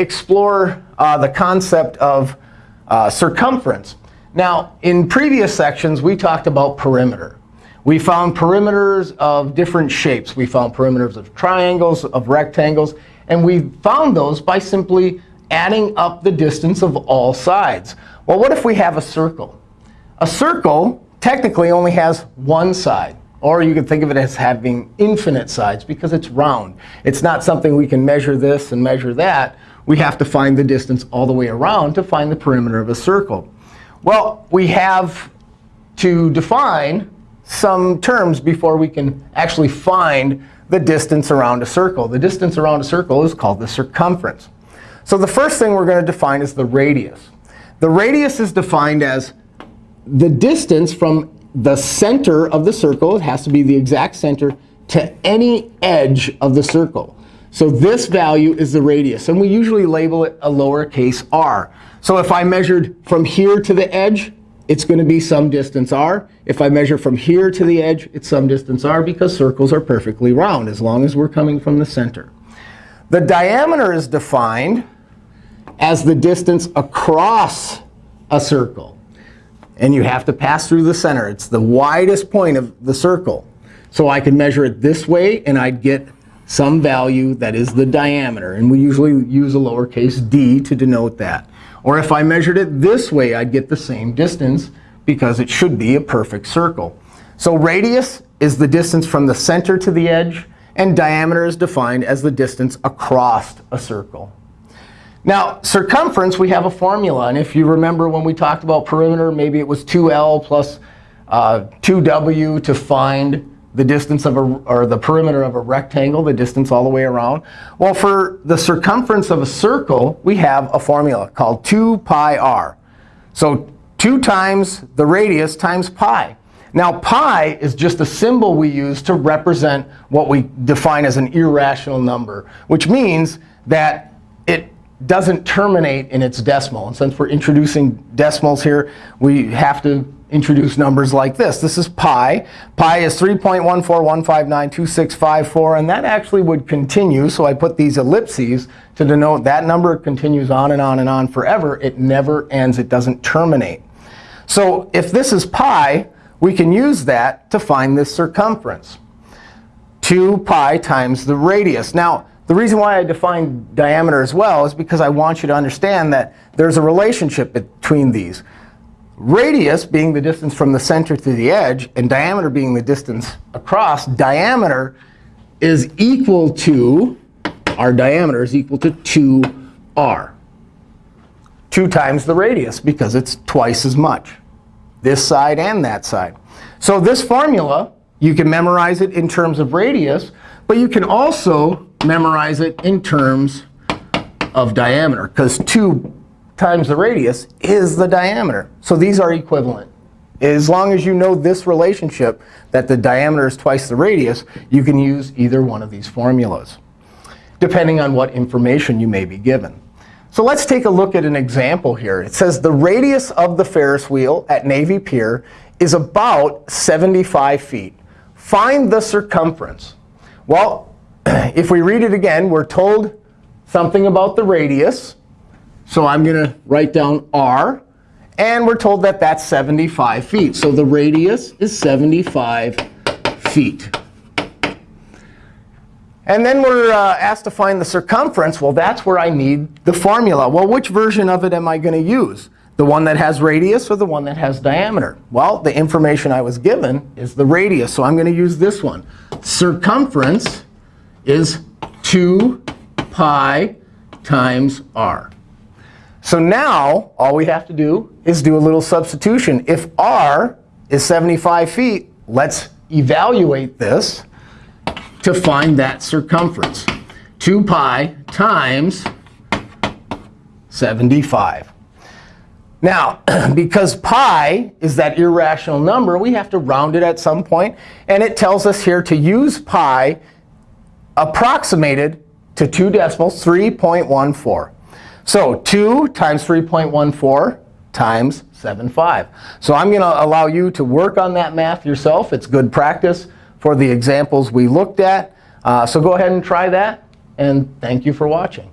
explore uh, the concept of uh, circumference. Now, in previous sections, we talked about perimeter. We found perimeters of different shapes. We found perimeters of triangles, of rectangles. And we found those by simply adding up the distance of all sides. Well, what if we have a circle? A circle technically only has one side. Or you could think of it as having infinite sides because it's round. It's not something we can measure this and measure that. We have to find the distance all the way around to find the perimeter of a circle. Well, we have to define some terms before we can actually find the distance around a circle. The distance around a circle is called the circumference. So the first thing we're going to define is the radius. The radius is defined as the distance from the center of the circle, it has to be the exact center, to any edge of the circle. So this value is the radius. And we usually label it a lowercase r. So if I measured from here to the edge, it's going to be some distance r. If I measure from here to the edge, it's some distance r, because circles are perfectly round as long as we're coming from the center. The diameter is defined as the distance across a circle. And you have to pass through the center. It's the widest point of the circle. So I can measure it this way, and I'd get some value that is the diameter. And we usually use a lowercase d to denote that. Or if I measured it this way, I'd get the same distance because it should be a perfect circle. So radius is the distance from the center to the edge. And diameter is defined as the distance across a circle. Now, circumference, we have a formula. And if you remember when we talked about perimeter, maybe it was 2L plus uh, 2W to find the distance of a, or the perimeter of a rectangle, the distance all the way around. Well, for the circumference of a circle, we have a formula called 2 pi r. So 2 times the radius times pi. Now, pi is just a symbol we use to represent what we define as an irrational number, which means that it doesn't terminate in its decimal. And since we're introducing decimals here, we have to introduce numbers like this. This is pi. Pi is 3.141592654. And that actually would continue. So I put these ellipses to denote that number continues on and on and on forever. It never ends. It doesn't terminate. So if this is pi, we can use that to find this circumference. 2 pi times the radius. Now, the reason why I define diameter as well is because I want you to understand that there's a relationship between these. Radius being the distance from the center to the edge, and diameter being the distance across, diameter is equal to, our diameter is equal to 2r. 2 times the radius, because it's twice as much, this side and that side. So this formula, you can memorize it in terms of radius. But you can also memorize it in terms of diameter, because 2 times the radius is the diameter. So these are equivalent. As long as you know this relationship, that the diameter is twice the radius, you can use either one of these formulas, depending on what information you may be given. So let's take a look at an example here. It says the radius of the Ferris wheel at Navy Pier is about 75 feet. Find the circumference. Well, if we read it again, we're told something about the radius. So I'm going to write down r. And we're told that that's 75 feet. So the radius is 75 feet. And then we're uh, asked to find the circumference. Well, that's where I need the formula. Well, which version of it am I going to use? The one that has radius or the one that has diameter? Well, the information I was given is the radius. So I'm going to use this one circumference is 2 pi times r. So now all we have to do is do a little substitution. If r is 75 feet, let's evaluate this to find that circumference. 2 pi times 75. Now, because pi is that irrational number, we have to round it at some point. And it tells us here to use pi approximated to two decimals, 3.14. So 2 times 3.14 times 7.5. So I'm going to allow you to work on that math yourself. It's good practice for the examples we looked at. Uh, so go ahead and try that. And thank you for watching.